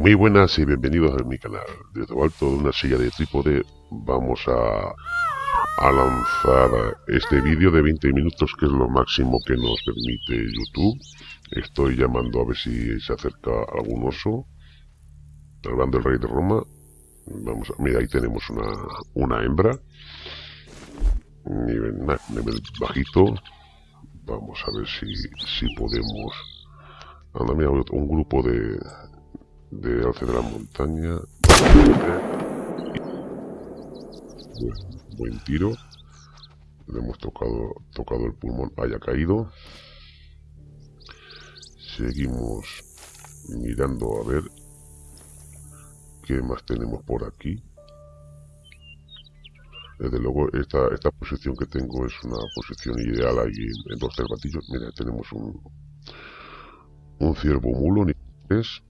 Muy buenas y bienvenidos a mi canal. Desde alto de una silla de trípode vamos a, lanzar este vídeo de 20 minutos que es lo máximo que nos permite YouTube. Estoy llamando a ver si se acerca algún oso. Hablando del rey de Roma. Vamos a, mira, ahí tenemos una, una hembra. Nivel, nivel bajito. Vamos a ver si, si podemos... Anda, mira, un grupo de, de Alce de la Montaña. Buen, tiro. Le hemos tocado, tocado el pulmón, haya caído. Seguimos mirando a ver qué más tenemos por aquí. Desde luego, esta, esta posición que tengo es una posición ideal ahí en, los cervatillos. Mira, tenemos un, un ciervo mulo, ni 3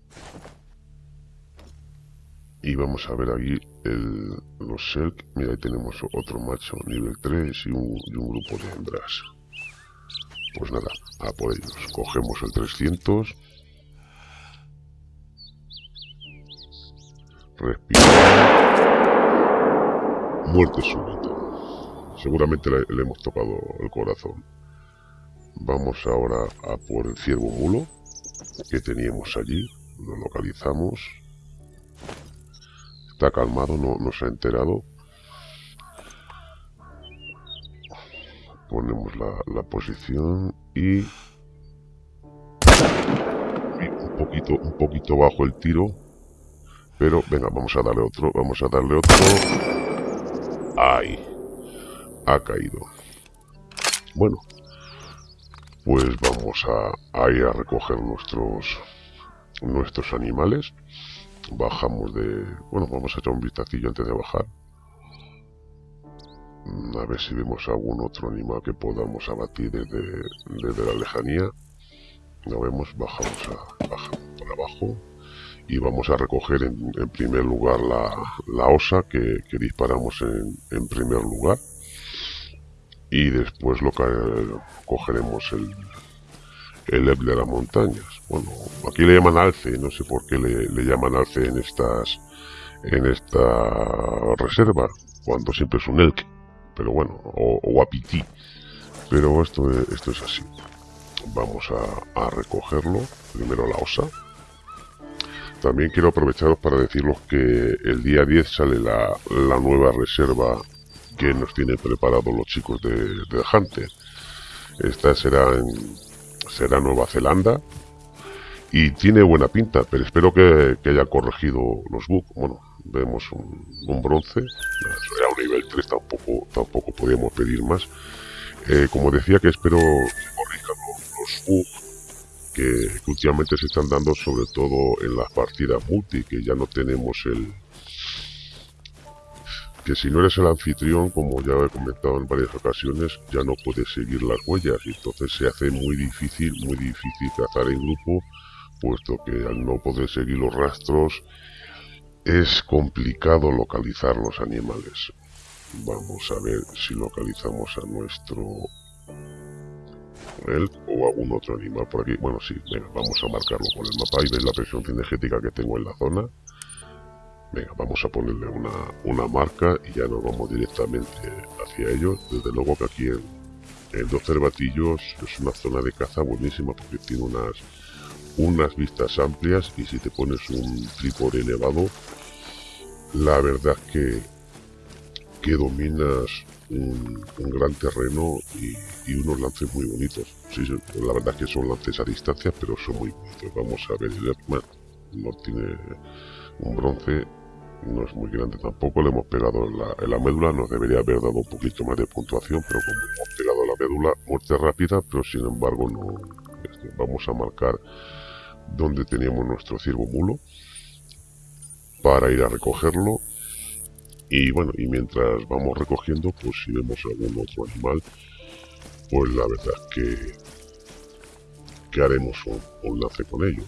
y vamos a ver aquí el, los Selk. Mira, ahí tenemos otro macho nivel 3 y un, grupo de hembras. Pues nada, a por ellos. Cogemos el 300. Respira. Muerte súbita. Seguramente le, le, hemos tocado el corazón. Vamos ahora a por el ciervo mulo que teníamos allí. Lo localizamos está calmado, no, no se ha enterado. Ponemos la, posición y... un poquito, un poquito bajo el tiro. Pero venga, vamos a darle otro, vamos a darle otro. ¡Ay! Ha caído. Bueno, pues vamos a, a ir a recoger nuestros nuestros animales bajamos de... Bueno, vamos a echar un vistacillo antes de bajar. Mm, a ver si vemos algún otro animal que podamos abatir desde, desde la lejanía. Lo vemos, bajamos, a, bajamos por abajo. Y vamos a recoger en, en primer lugar la, la osa que, que disparamos en, en, primer lugar. Y después lo que cogeremos el, el de las montañas. Bueno, aquí le llaman alce, no sé por qué le, llaman alce en estas en esta reserva, cuando siempre es un elk, pero bueno, o, o. Pero esto, esto es así. Vamos a, a, recogerlo, primero la osa. También quiero aprovecharos para deciros que el día 10 sale la, la nueva reserva que nos tienen preparados los chicos de, de Hunter. Esta será en, será Nueva Zelanda y tiene buena pinta, pero espero que, que haya corregido los bugs. Bueno, vemos un, un bronce, a un nivel 3 tampoco, tampoco podíamos pedir más. Eh, como decía que espero que corrijan los, los bugs que, que últimamente se están dando sobre todo en las partidas multi, que ya no tenemos el, que si no eres el anfitrión, como ya he comentado en varias ocasiones, ya no puedes seguir las huellas y entonces se hace muy difícil, muy difícil cazar en grupo, puesto que al no poder seguir los rastros es complicado localizar los animales. Vamos a ver si localizamos a nuestro él o algún otro animal por aquí. Bueno, sí, venga, vamos a marcarlo con el mapa y veis la presión cinegética que tengo en la zona. Venga, vamos a ponerle una, una, marca y ya nos vamos directamente hacia ellos. Desde luego que aquí en, en Dos Cervatillos es una zona de caza buenísima porque tiene unas, unas vistas amplias y si te pones un trípode elevado, la verdad que, que dominas un, gran terreno y, unos lances muy bonitos. Sí, la verdad que son lances a distancia, pero son muy bonitos. Vamos a ver, el no tiene un bronce no es muy grande tampoco, le hemos pegado en la, en la, médula, nos debería haber dado un poquito más de puntuación, pero como hemos pegado la médula, muerte rápida, pero sin embargo no este, vamos a marcar donde teníamos nuestro ciervo mulo para ir a recogerlo. Y bueno, y mientras vamos recogiendo, pues si vemos algún otro animal, pues la verdad que, que haremos un, un lance con ellos.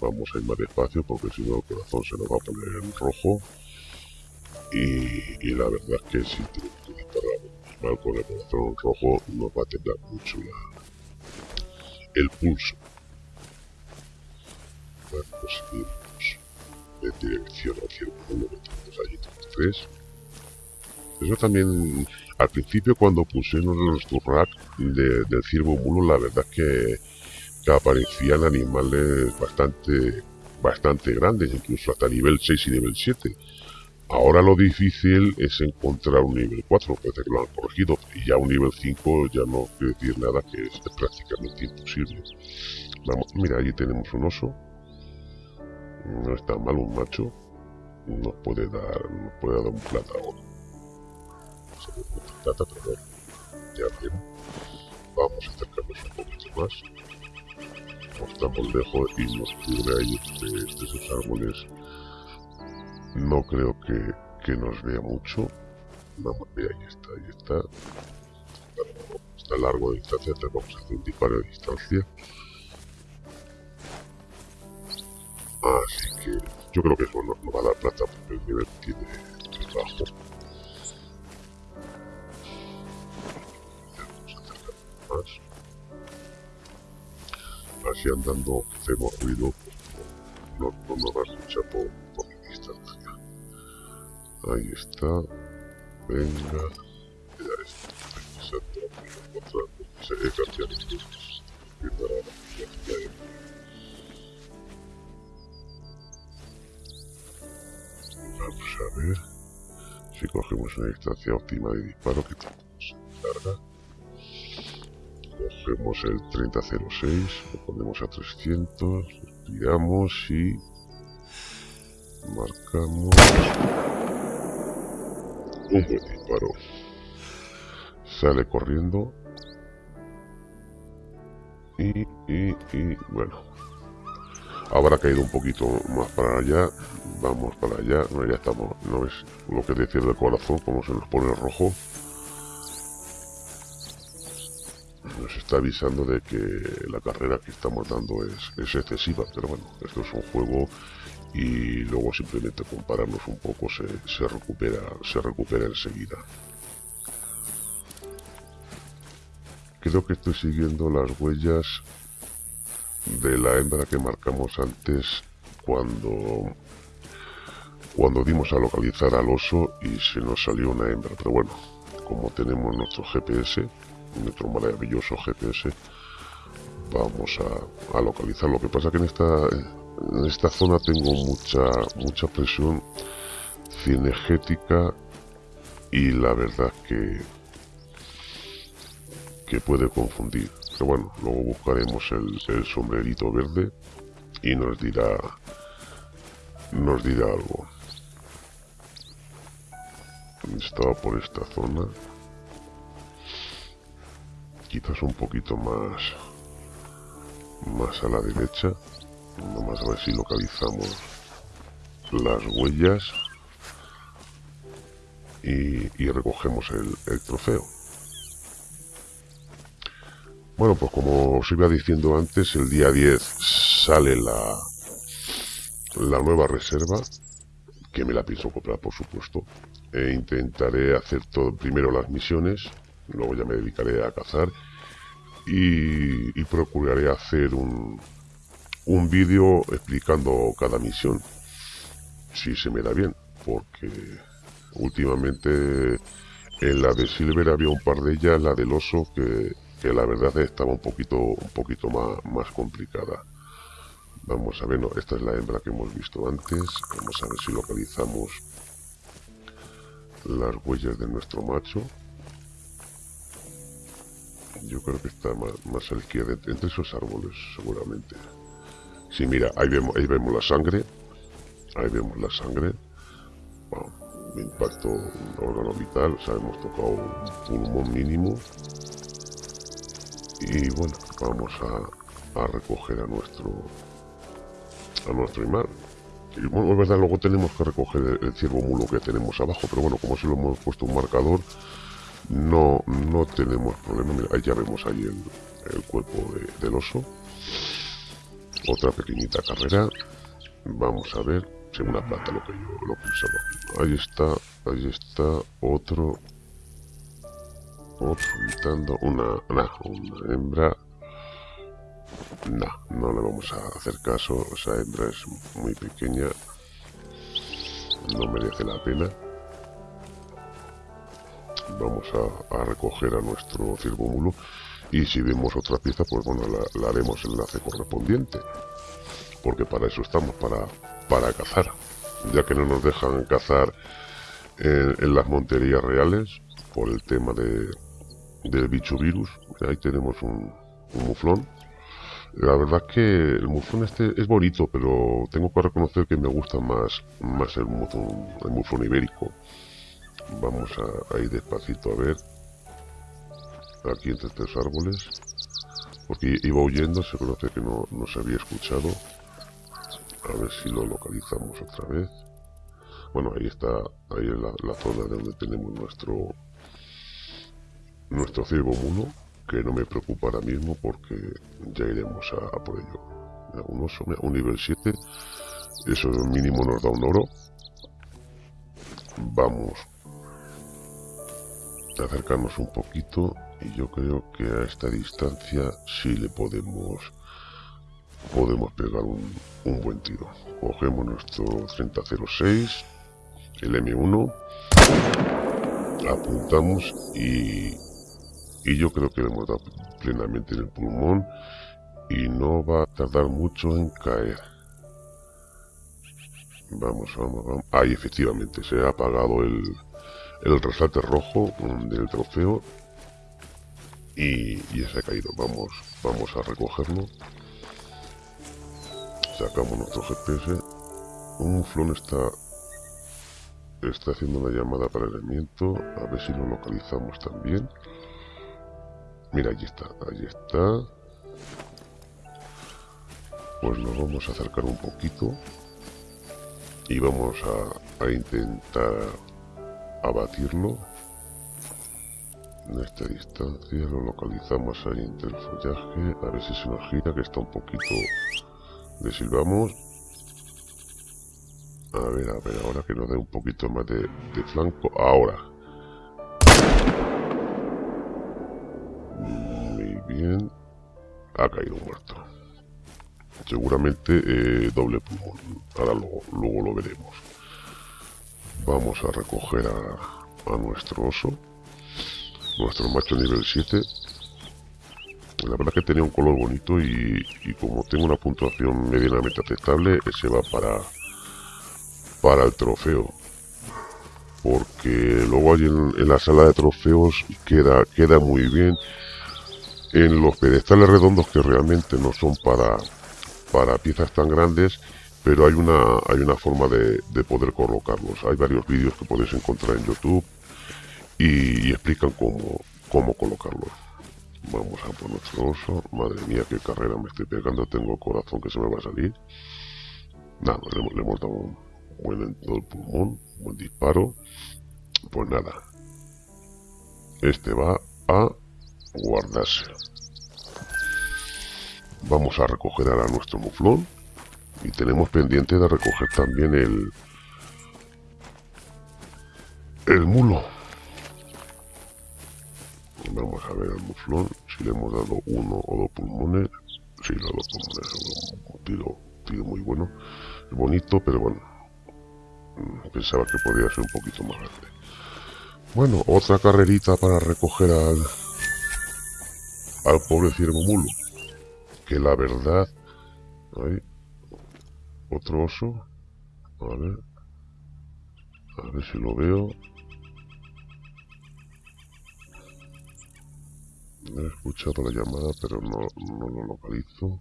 Vamos a ir más despacio porque si no el corazón se nos va a poner en rojo. Y, y la verdad es que si tenemos que disparar mal con el corazón rojo nos va a temblar mucho la, el pulso pues seguimos en dirección que tenemos allí 33 eso también al principio cuando pusimos nuestro rack de, del ciervo mulo la verdad es que, que aparecían animales bastante bastante grandes incluso hasta nivel 6 y nivel 7 Ahora lo difícil es encontrar un nivel 4, parece que lo han corregido, y ya un nivel 5 ya no quiere decir nada, que es prácticamente imposible. Vamos, mira, allí tenemos un oso, no está mal un macho, nos puede dar, nos puede dar un plata ahora. plata, pero ya veremos. Vamos a acercarnos un poquito más. No estamos lejos y nos cubre ahí de, de esos árboles no creo que, que nos vea mucho. Vamos, ver, ahí está, ahí está. está largo de distancia, vamos a hacer un disparo de distancia. Así que yo creo que eso no, no va a dar plata porque el nivel tiene es bajo. Más. Así andando hacemos ruido, no, no nos va a escuchar por, Ahí está. Venga. Ya está. Exacto. Se he cambiado Vamos a ver si cogemos una distancia óptima de disparo que tenemos carga. Cogemos el 3006, lo ponemos a 300, respiramos y marcamos un buen disparo. Sale corriendo. Y, y, y, bueno. Habrá caído un poquito más para allá. Vamos para allá. No, ya estamos. No es lo que decía del corazón, como se nos pone rojo. Nos está avisando de que la carrera que estamos dando es, es excesiva. Pero bueno, esto es un juego y luego simplemente compararnos un poco se, se recupera se recupera enseguida creo que estoy siguiendo las huellas de la hembra que marcamos antes cuando cuando dimos a localizar al oso y se nos salió una hembra. Pero bueno como tenemos nuestro GPS nuestro maravilloso GPS vamos a, a localizar. Lo que pasa que en esta en esta zona tengo mucha mucha presión cinegética y la verdad que que puede confundir pero bueno luego buscaremos el, sombrerito verde y nos dirá nos dirá algo. Estaba por esta zona. Quizás un poquito más más a la derecha. Vamos a ver si localizamos las huellas y, recogemos el, trofeo. Bueno, pues como os iba diciendo antes, el día 10 sale la, la nueva reserva, que me la pienso comprar por supuesto. E intentaré hacer todo primero las misiones, luego ya me dedicaré a cazar y procuraré hacer un, un vídeo explicando cada misión. Si se me da bien, porque últimamente en la de Silver había un par de ellas, la del oso, que, la verdad estaba un poquito, un poquito más, más complicada. Vamos a ver, no, esta es la hembra que hemos visto antes. Vamos a ver si localizamos las huellas de nuestro macho. Yo creo que está más, más a la izquierda, entre esos árboles seguramente. Sí, mira, ahí vemos, ahí vemos la sangre. Ahí vemos la sangre. Bueno, impacto órgano vital, o sea, hemos tocado un pulmón mínimo. Y bueno, vamos a, a recoger a nuestro a nuestro animal. Y bueno, es verdad, luego tenemos que recoger el, ciervo mulo que tenemos abajo, pero bueno, como si lo hemos puesto un marcador, no, no tenemos problema. Mira, ya vemos ahí el, el cuerpo del oso otra pequeñita carrera vamos a ver si una plata lo que yo lo pensaba ahí está ahí está otro otro una una hembra no, no le vamos a hacer caso esa hembra es muy pequeña no merece la pena. Vamos a, recoger a nuestro mulo y si vemos otra pieza, pues bueno, la, haremos enlace correspondiente. Porque para eso estamos, para, para cazar. Ya que no nos dejan cazar en, las monterías reales por el tema de, del bicho virus. Ahí tenemos un, muflón la verdad es que el muflón este es bonito, pero tengo que reconocer que me gusta más, más el muflón, el ibérico. Vamos a, ir despacito a ver. Aquí entre estos árboles. Porque iba huyendo, se conoce que no, no se había escuchado. A ver si lo localizamos otra vez. Bueno, ahí está, ahí en la, la zona de donde tenemos nuestro nuestro ciego mulo que no me preocupa ahora mismo porque ya iremos a, por ello. Un oso, un nivel 7, eso mínimo nos da un oro. Vamos a acercarnos un poquito y yo creo que a esta distancia sí le podemos podemos pegar un, un buen tiro. Cogemos nuestro 3006, el M1, apuntamos y y yo creo que le hemos dado plenamente en el pulmón y no va a tardar mucho en caer. Vamos, vamos, vamos. Ahí efectivamente se ha apagado el, el resalte rojo del trofeo y, ya se ha caído. Vamos, vamos a recogerlo. Sacamos nuestro GPS. Un flon está está haciendo una llamada para el elemento. A ver si lo localizamos también. Mira, allí está, allí está. Pues nos vamos a acercar un poquito. Y vamos a, intentar abatirlo. En esta distancia lo localizamos ahí entre el follaje. A ver si se nos gira, que está un poquito... Le silbamos. A ver, a ver, ahora que nos dé un poquito más de flanco. Ahora. Ha caído muerto. Seguramente eh, doble pulmón. Ahora luego, lo veremos. Vamos a recoger a, nuestro oso. Nuestro macho nivel 7. La verdad que tenía un color bonito y, como tengo una puntuación medianamente aceptable, ese va para, para el trofeo porque luego allí en, la sala de trofeos queda, queda muy bien en los pedestales redondos que realmente no son para, para piezas tan grandes, pero hay una, hay una forma de, poder colocarlos. Hay varios vídeos que podéis encontrar en YouTube y, explican cómo, cómo colocarlos. Vamos a por nuestro oso. Madre mía, qué carrera me estoy pegando. Tengo corazón que se me va a salir. Nada, le, hemos dado un buen en todo el pulmón, buen disparo. Pues nada. Este va a guardarse. Vamos a recoger ahora nuestro muflón. Y tenemos pendiente de recoger también el... El mulo. Vamos a ver el muflón. Si le hemos dado uno o dos pulmones. Sí, los dos pulmones. Un tiro, tiro muy bueno. bonito, pero bueno. Mm, pensaba que podría ser un poquito más grande. Bueno, otra carrerita para recoger al, al pobre ciervo mulo. Que la verdad... Otro oso. A ver. A ver si lo veo. He escuchado la llamada, pero no, no lo localizo.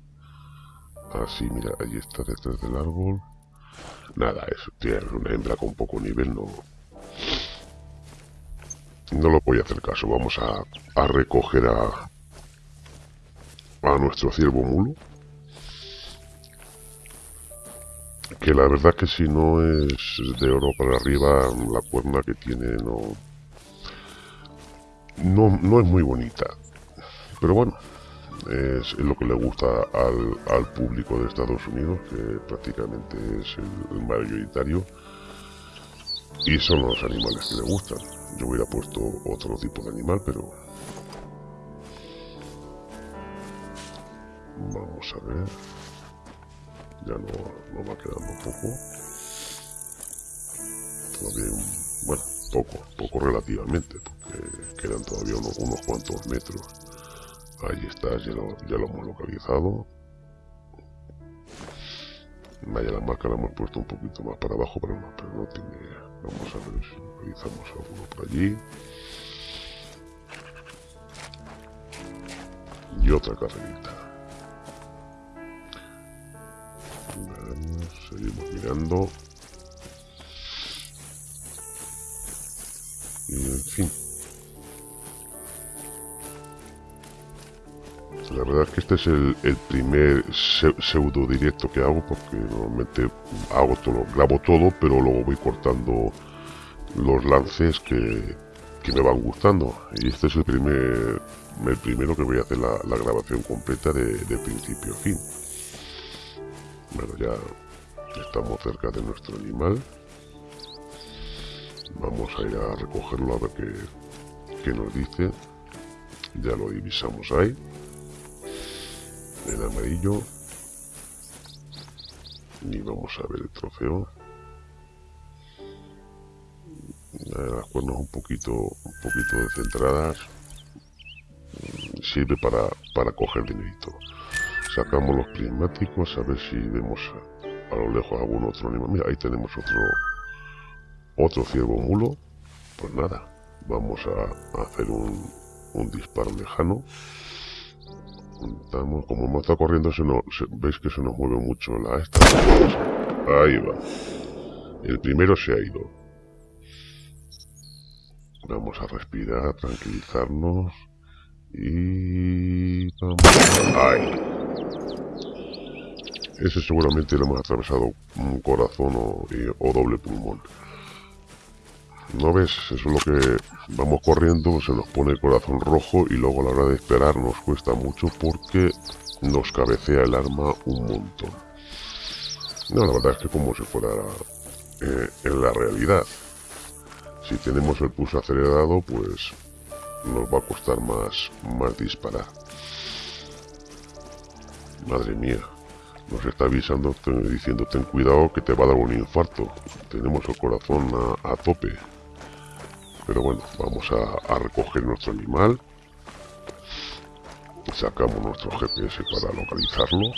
Así, ah, mira, ahí está detrás del árbol. Nada, es, tiene una hembra con poco nivel, no... No lo voy a hacer caso, vamos a, a recoger a, a nuestro ciervo mulo. Que la verdad que si no es de oro para arriba, la cuerna que tiene no, no, no es muy bonita. Pero bueno, es, lo que le gusta al, al, público de Estados Unidos, que prácticamente es el, mayoritario. Y son los animales que le gustan. Yo hubiera puesto otro tipo de animal, pero Vamos a ver. Ya no, va quedando poco. todavía, bueno, poco, poco relativamente, porque quedan todavía unos, unos cuantos metros. Ahí está, ya lo, ya lo hemos localizado. Vaya, la marca la hemos puesto un poquito más para abajo, pero no, pero no tiene... Vamos a ver si localizamos alguno por allí. Y otra carrerita. Seguimos mirando. Y en fin. La verdad es que este es el, primer pseudo directo que hago porque normalmente hago todo, grabo todo, pero luego voy cortando los lances que, me van gustando. Y este es el primer el primero que voy a hacer la, grabación completa de, principio a fin. Bueno, ya estamos cerca de nuestro animal. Vamos a ir a recogerlo a ver qué, qué nos dice. Ya lo divisamos ahí. En amarillo. Y vamos a ver el trofeo. Las cuernos un poquito un poquito descentradas. Sirve para, para coger dinerito sacamos los prismáticos a ver si vemos a, lo lejos algún otro animal mira ahí tenemos otro otro ciervo mulo pues nada vamos a, hacer un, un disparo lejano como hemos estado corriendo, se nos, veis que se nos mueve mucho la esta. Ahí va. El primero se ha ido. Vamos a respirar, tranquilizarnos. Y... Ahí. Ese seguramente le hemos atravesado un corazón o doble pulmón. ¿No ves? Eso es lo que vamos corriendo, se nos pone el corazón rojo y luego a la hora de esperar nos cuesta mucho porque nos cabecea el arma un montón. No, la verdad es que como si fuera eh, en la realidad. Si tenemos el pulso acelerado, pues nos va a costar más, más disparar. Madre mía, nos está avisando, diciendo ten cuidado que te va a dar un infarto. Tenemos el corazón a tope. Pero bueno, vamos a, recoger nuestro animal. Sacamos nuestro GPS para localizarlo.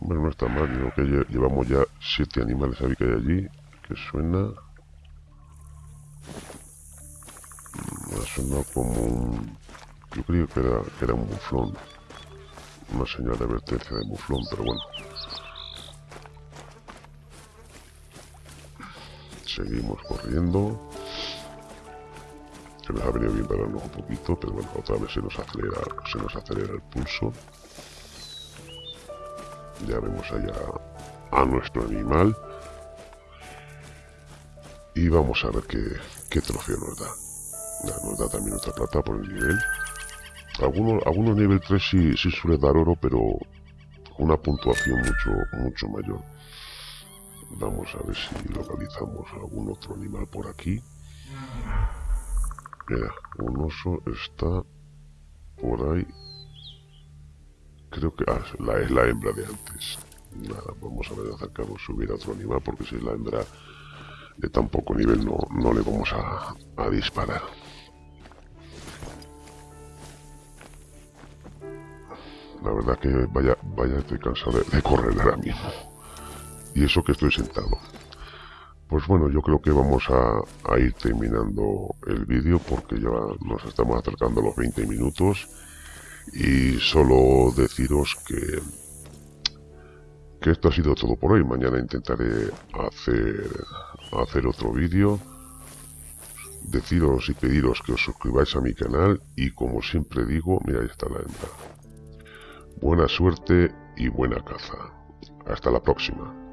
Bueno, no está mal, creo que llevamos ya siete animales ahí que hay allí. Que suena... Mm, ha sonado como un... Yo creo que era, que era un muflón. Una señal de advertencia de muflón, pero bueno. seguimos corriendo. Se nos ha venido bien pararnos un poquito, pero bueno, otra vez se nos acelera, se nos acelera el pulso. Ya vemos allá a nuestro animal. Y vamos a ver qué, qué trofeo nos da. nos da también otra plata por el nivel. Algunos, algunos nivel 3 sí, sí suele dar oro, pero una puntuación mucho, mucho mayor. Vamos a ver si localizamos algún otro animal por aquí. Mira, un oso está por ahí. Creo que... Ah, la, es la hembra de antes. Nada, vamos a ver acercarnos, subir a otro animal, porque si es la hembra de tan poco nivel no, no le vamos a, a disparar. La verdad que vaya, vaya estoy cansado de, de correr ahora mismo y eso que estoy sentado. Pues bueno, yo creo que vamos a, ir terminando el vídeo porque ya nos estamos acercando a los 20 minutos y solo deciros que que esto ha sido todo por hoy. Mañana intentaré hacer, hacer otro vídeo. Deciros y pediros que os suscribáis a mi canal y como siempre digo, mira ahí está la hembra. Buena suerte y buena caza. Hasta la próxima.